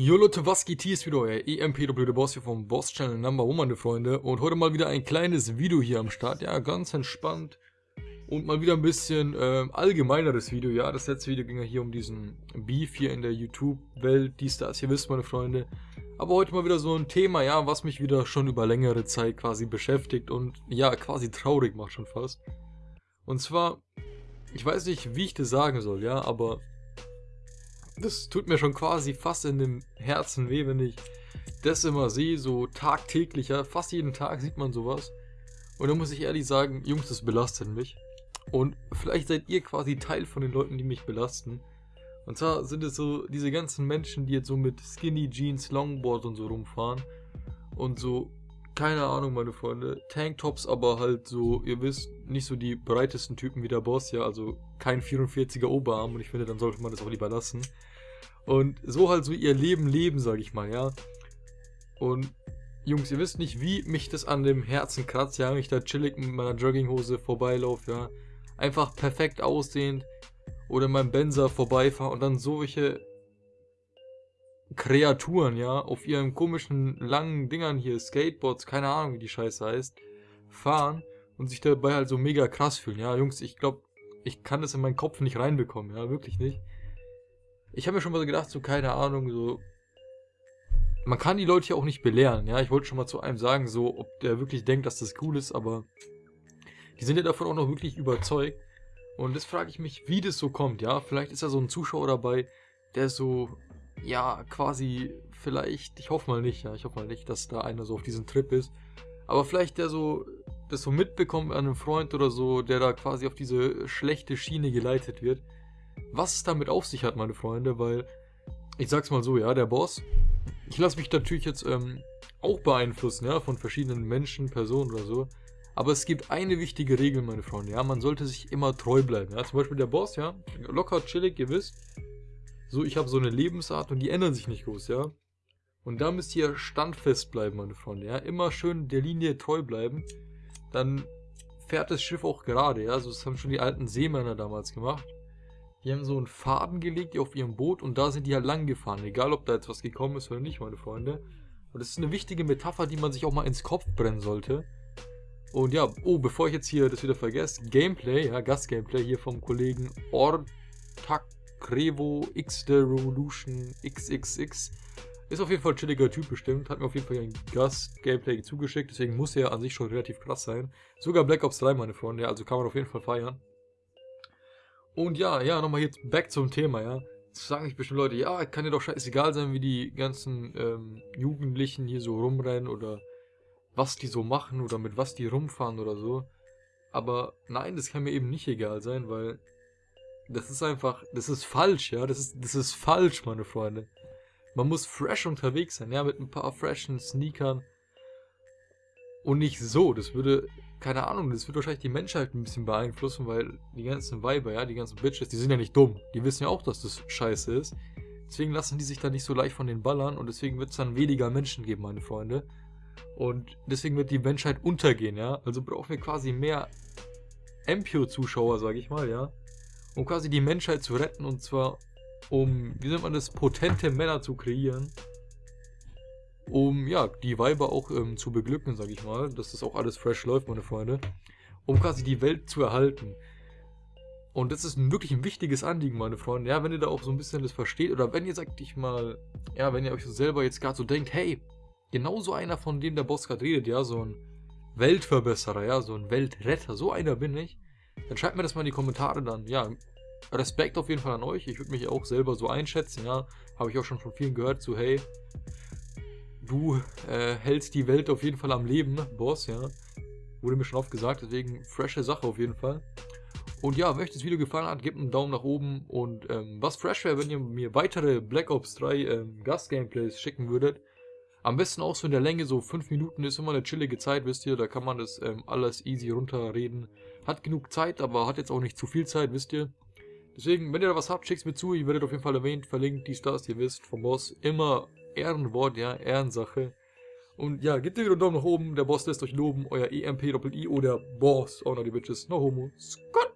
Jo Leute, was geht hier? Ist wieder euer EMPW, Boss hier vom Boss Channel Number One, meine Freunde. Und heute mal wieder ein kleines Video hier am Start. Ja, ganz entspannt. Und mal wieder ein bisschen äh, allgemeineres Video. Ja, das letzte Video ging ja hier um diesen Beef hier in der YouTube-Welt, dies, das, ihr wisst, meine Freunde. Aber heute mal wieder so ein Thema, ja, was mich wieder schon über längere Zeit quasi beschäftigt und ja, quasi traurig macht schon fast. Und zwar, ich weiß nicht, wie ich das sagen soll, ja, aber das tut mir schon quasi fast in dem Herzen weh, wenn ich das immer sehe, so tagtäglich, ja, fast jeden Tag sieht man sowas. Und da muss ich ehrlich sagen, Jungs, das belastet mich. Und vielleicht seid ihr quasi Teil von den Leuten, die mich belasten. Und zwar sind es so diese ganzen Menschen, die jetzt so mit Skinny Jeans, Longboard und so rumfahren. Und so, keine Ahnung, meine Freunde, Tanktops, aber halt so, ihr wisst, nicht so die breitesten Typen wie der Boss, ja, also kein 44er Oberarm. Und ich finde, dann sollte man das auch lieber lassen. Und so halt so ihr Leben leben, sag ich mal, ja. Und Jungs, ihr wisst nicht, wie mich das an dem Herzen kratzt, ja, wenn ich da chillig mit meiner Jogginghose vorbeilaufe, ja. Einfach perfekt aussehend oder in meinem Benzer vorbeifahre und dann solche Kreaturen, ja, auf ihren komischen langen Dingern hier, Skateboards, keine Ahnung, wie die Scheiße heißt, fahren und sich dabei halt so mega krass fühlen. Ja, Jungs, ich glaube, ich kann das in meinen Kopf nicht reinbekommen, ja, wirklich nicht. Ich habe mir schon mal gedacht, so keine Ahnung, so. Man kann die Leute ja auch nicht belehren, ja. Ich wollte schon mal zu einem sagen, so, ob der wirklich denkt, dass das cool ist, aber die sind ja davon auch noch wirklich überzeugt. Und das frage ich mich, wie das so kommt, ja. Vielleicht ist da so ein Zuschauer dabei, der so, ja, quasi, vielleicht, ich hoffe mal nicht, ja, ich hoffe mal nicht, dass da einer so auf diesem Trip ist. Aber vielleicht der so, das so mitbekommt an einem Freund oder so, der da quasi auf diese schlechte Schiene geleitet wird was es damit auf sich hat, meine Freunde, weil ich sag's mal so, ja, der Boss, ich lasse mich natürlich jetzt ähm, auch beeinflussen, ja, von verschiedenen Menschen, Personen oder so. Aber es gibt eine wichtige Regel, meine Freunde, ja, man sollte sich immer treu bleiben, ja. Zum Beispiel der Boss, ja, locker, chillig, ihr wisst. So, ich habe so eine Lebensart und die ändern sich nicht groß, ja. Und da müsst ihr standfest bleiben, meine Freunde, ja. Immer schön der Linie treu bleiben. Dann fährt das Schiff auch gerade, ja. So, das haben schon die alten Seemänner damals gemacht. Die haben so einen Faden gelegt auf ihrem Boot und da sind die halt lang gefahren. Egal, ob da jetzt was gekommen ist oder nicht, meine Freunde. Und das ist eine wichtige Metapher, die man sich auch mal ins Kopf brennen sollte. Und ja, oh, bevor ich jetzt hier das wieder vergesse, Gameplay, ja, Gast-Gameplay hier vom Kollegen Ortakrevo X The Revolution XXX. Ist auf jeden Fall ein chilliger Typ bestimmt, hat mir auf jeden Fall ein Gast-Gameplay zugeschickt, deswegen muss er an sich schon relativ krass sein. Sogar Black Ops 3, meine Freunde, also kann man auf jeden Fall feiern. Und ja, ja, nochmal jetzt back zum Thema, ja. Jetzt sagen sich bestimmt Leute, ja, kann dir doch scheißegal sein, wie die ganzen ähm, Jugendlichen hier so rumrennen oder was die so machen oder mit was die rumfahren oder so. Aber nein, das kann mir eben nicht egal sein, weil das ist einfach, das ist falsch, ja, das ist, das ist falsch, meine Freunde. Man muss fresh unterwegs sein, ja, mit ein paar freshen Sneakern. Und nicht so, das würde keine Ahnung, das wird wahrscheinlich die Menschheit ein bisschen beeinflussen, weil die ganzen Weiber, ja, die ganzen Bitches, die sind ja nicht dumm. Die wissen ja auch, dass das scheiße ist. Deswegen lassen die sich da nicht so leicht von den ballern und deswegen wird es dann weniger Menschen geben, meine Freunde. Und deswegen wird die Menschheit untergehen, ja. Also brauchen wir quasi mehr MPO-Zuschauer, sag ich mal, ja. Um quasi die Menschheit zu retten und zwar um, wie nennt man das, potente Männer zu kreieren um ja, die Weiber auch ähm, zu beglücken, sag ich mal, dass das auch alles fresh läuft, meine Freunde, um quasi die Welt zu erhalten. Und das ist wirklich ein wichtiges Anliegen, meine Freunde. Ja, wenn ihr da auch so ein bisschen das versteht, oder wenn ihr, sagt ich mal, ja, wenn ihr euch so selber jetzt gerade so denkt, hey, genau so einer, von dem der Boss gerade redet, ja, so ein Weltverbesserer, ja, so ein Weltretter, so einer bin ich, dann schreibt mir das mal in die Kommentare dann, ja, Respekt auf jeden Fall an euch. Ich würde mich auch selber so einschätzen, ja. Habe ich auch schon von vielen gehört, so hey, du äh, hältst die Welt auf jeden Fall am Leben, Boss, ja. Wurde mir schon oft gesagt, deswegen frische Sache auf jeden Fall. Und ja, wenn euch das Video gefallen hat, gebt einen Daumen nach oben. Und ähm, was fresh wäre, wenn ihr mir weitere Black Ops 3 ähm, Gast-Gameplays schicken würdet. Am besten auch so in der Länge, so 5 Minuten ist immer eine chillige Zeit, wisst ihr. Da kann man das ähm, alles easy runterreden. Hat genug Zeit, aber hat jetzt auch nicht zu viel Zeit, wisst ihr. Deswegen, wenn ihr da was habt, schickt es mir zu. Ihr werdet auf jeden Fall erwähnt, verlinkt, dies, das, ihr wisst, vom Boss. Immer Ehrenwort, ja, Ehrensache. Und ja, gebt wieder einen Daumen nach oben, der Boss lässt euch loben, euer EMP-Doppel-I oder Boss, oh no, die Bitches, no homo, Scott!